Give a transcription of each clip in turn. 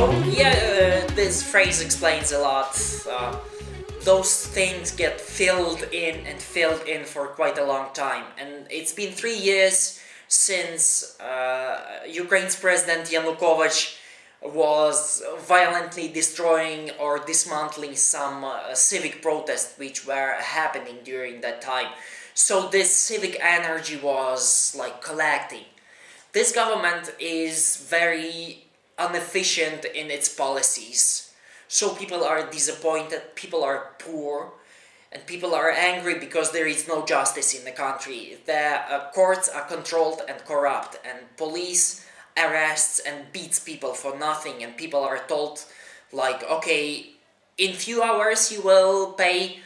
So, yeah, uh, this phrase explains a lot. Uh, those things get filled in and filled in for quite a long time. And it's been three years since uh, Ukraine's president Yanukovych was violently destroying or dismantling some uh, civic protests which were happening during that time. So this civic energy was like collecting. This government is very inefficient in its policies. So people are disappointed, people are poor, and people are angry because there is no justice in the country. The uh, courts are controlled and corrupt, and police arrests and beats people for nothing, and people are told, like, okay, in few hours you will pay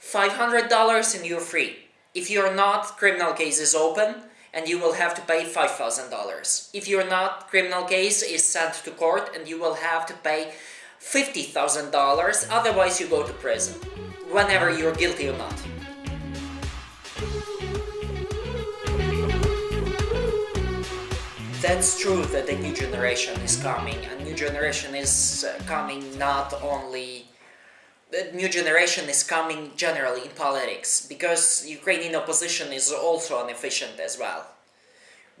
$500 and you're free. If you're not, criminal case is open, and you will have to pay $5,000. If you're not, criminal case is sent to court and you will have to pay $50,000, otherwise you go to prison, whenever you're guilty or not. That's true that a new generation is coming, a new generation is uh, coming not only the new generation is coming generally in politics because Ukrainian opposition is also inefficient as well.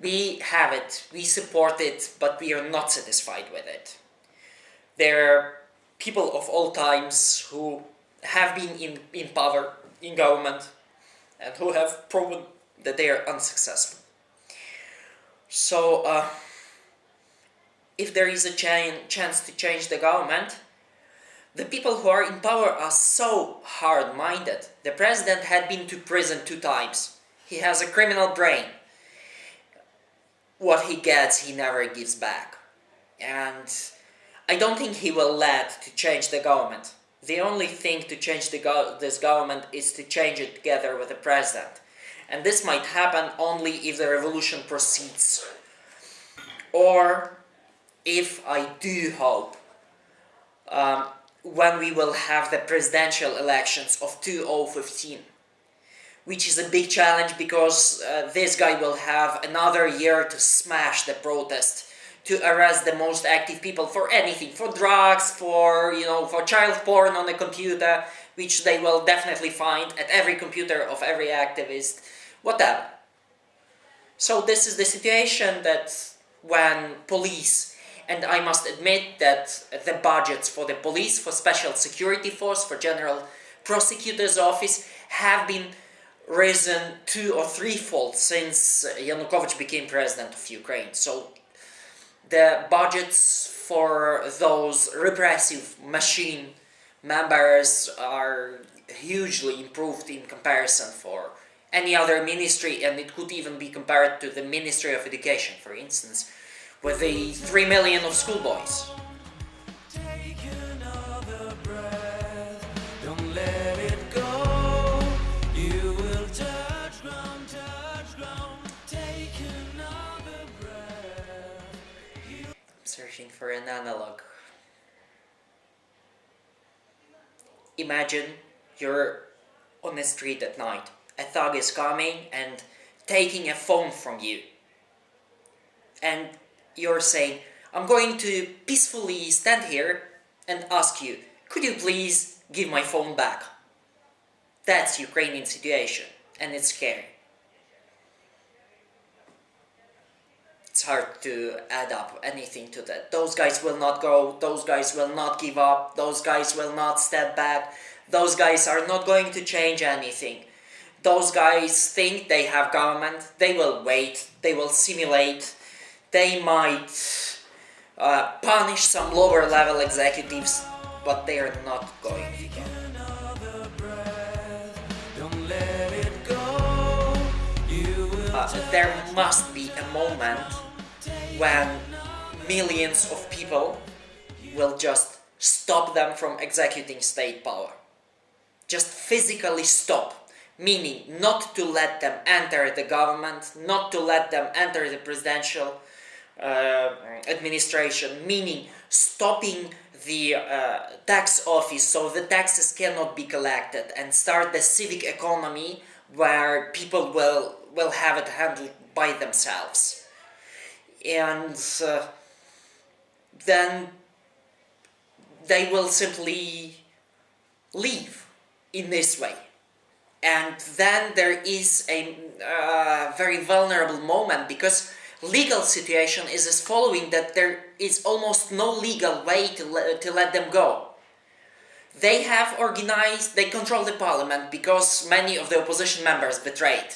We have it, we support it, but we are not satisfied with it. There are people of all times who have been in, in power, in government, and who have proven that they are unsuccessful. So, uh, if there is a ch chance to change the government, the people who are in power are so hard-minded. The president had been to prison two times. He has a criminal brain. What he gets, he never gives back. And I don't think he will let to change the government. The only thing to change go this government is to change it together with the president. And this might happen only if the revolution proceeds. Or if I do hope um, when we will have the presidential elections of 2015 which is a big challenge because uh, this guy will have another year to smash the protest to arrest the most active people for anything for drugs for you know for child porn on the computer which they will definitely find at every computer of every activist whatever. So this is the situation that when police and I must admit that the budgets for the police, for special security force, for general prosecutor's office have been risen two or threefold since Yanukovych became president of Ukraine. So the budgets for those repressive machine members are hugely improved in comparison for any other ministry and it could even be compared to the Ministry of Education for instance with the 3 million of schoolboys. Searching for an analog. Imagine you're on the street at night. A thug is coming and taking a phone from you. And you're saying, I'm going to peacefully stand here and ask you, could you please give my phone back? That's Ukrainian situation, and it's scary. It's hard to add up anything to that. Those guys will not go, those guys will not give up, those guys will not step back, those guys are not going to change anything. Those guys think they have government, they will wait, they will simulate, they might uh, punish some lower level executives, but they are not going to. Uh, there must be a moment when millions of people will just stop them from executing state power. Just physically stop, meaning not to let them enter the government, not to let them enter the presidential administration, meaning stopping the uh, tax office so the taxes cannot be collected and start the civic economy where people will, will have it handled by themselves. And uh, then they will simply leave in this way. And then there is a uh, very vulnerable moment because legal situation is as following that there is almost no legal way to, le to let them go. They have organized, they control the parliament because many of the opposition members betrayed.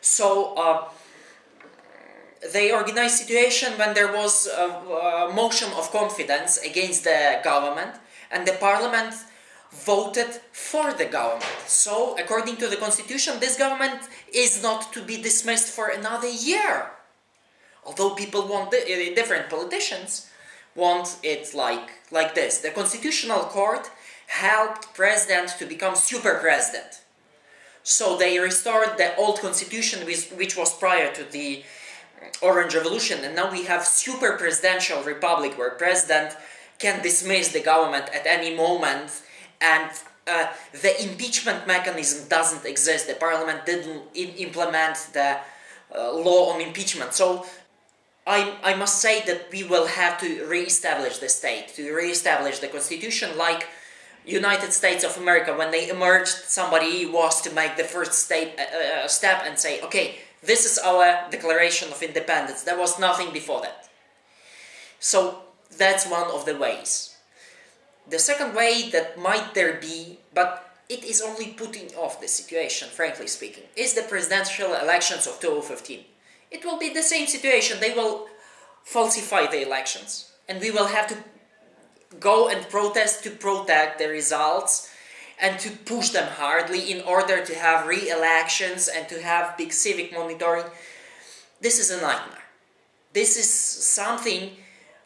So uh, they organized situation when there was a, a motion of confidence against the government and the parliament voted for the government. So, according to the constitution, this government is not to be dismissed for another year. Although people want, uh, different politicians want it like, like this. The constitutional court helped president to become super president. So they restored the old constitution which, which was prior to the Orange Revolution and now we have super presidential republic where president can dismiss the government at any moment and uh, the impeachment mechanism doesn't exist. The parliament didn't implement the uh, law on impeachment. So I, I must say that we will have to re-establish the state, to re-establish the constitution like United States of America. When they emerged somebody was to make the first state, uh, uh step and say okay this is our declaration of independence. There was nothing before that. So that's one of the ways. The second way that might there be, but it is only putting off the situation, frankly speaking, is the presidential elections of 2015. It will be the same situation, they will falsify the elections, and we will have to go and protest to protect the results and to push them hardly in order to have re-elections and to have big civic monitoring. This is a nightmare. This is something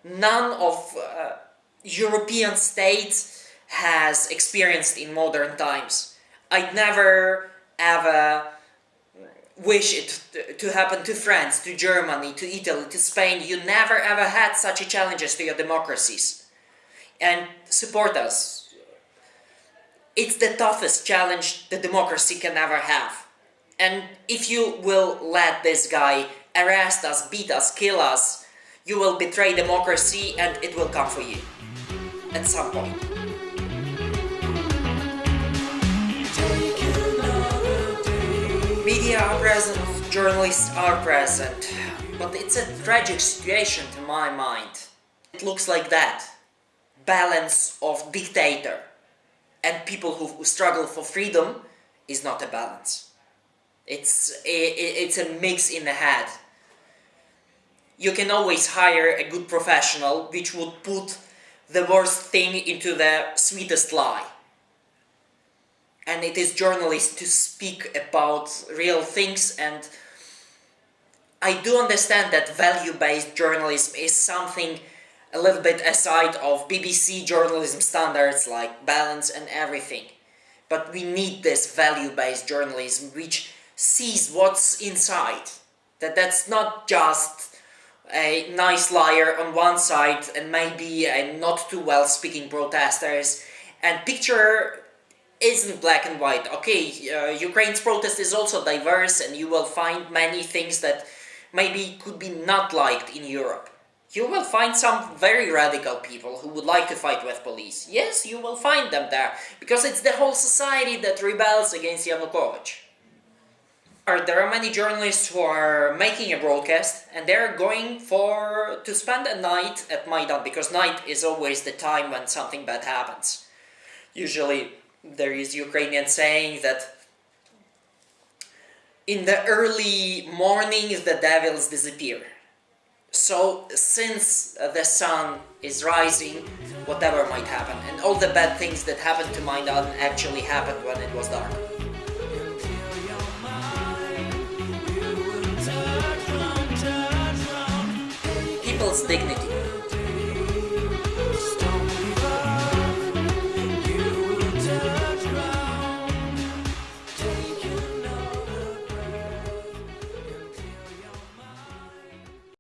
none of uh, European states has experienced in modern times. I'd never ever wish it to happen to France, to Germany, to Italy, to Spain. You never ever had such challenges to your democracies. And support us. It's the toughest challenge the democracy can ever have. And if you will let this guy arrest us, beat us, kill us, you will betray democracy and it will come for you at some point. Media are present, journalists are present, but it's a tragic situation to my mind. It looks like that. Balance of dictator and people who struggle for freedom is not a balance. It's, it's a mix in the head. You can always hire a good professional which would put the worst thing into the sweetest lie. And it is journalists to speak about real things and I do understand that value-based journalism is something a little bit aside of BBC journalism standards like balance and everything. But we need this value-based journalism which sees what's inside. That that's not just a nice liar on one side and maybe a not too well speaking protesters and picture isn't black and white. Okay, uh, Ukraine's protest is also diverse and you will find many things that maybe could be not liked in Europe. You will find some very radical people who would like to fight with police. Yes, you will find them there, because it's the whole society that rebels against Yanukovych there are many journalists who are making a broadcast and they're going for to spend a night at Maidan because night is always the time when something bad happens. Usually there is Ukrainian saying that in the early morning the devils disappear. So since the sun is rising, whatever might happen. And all the bad things that happened to my Maidan actually happened when it was dark. people's dignity.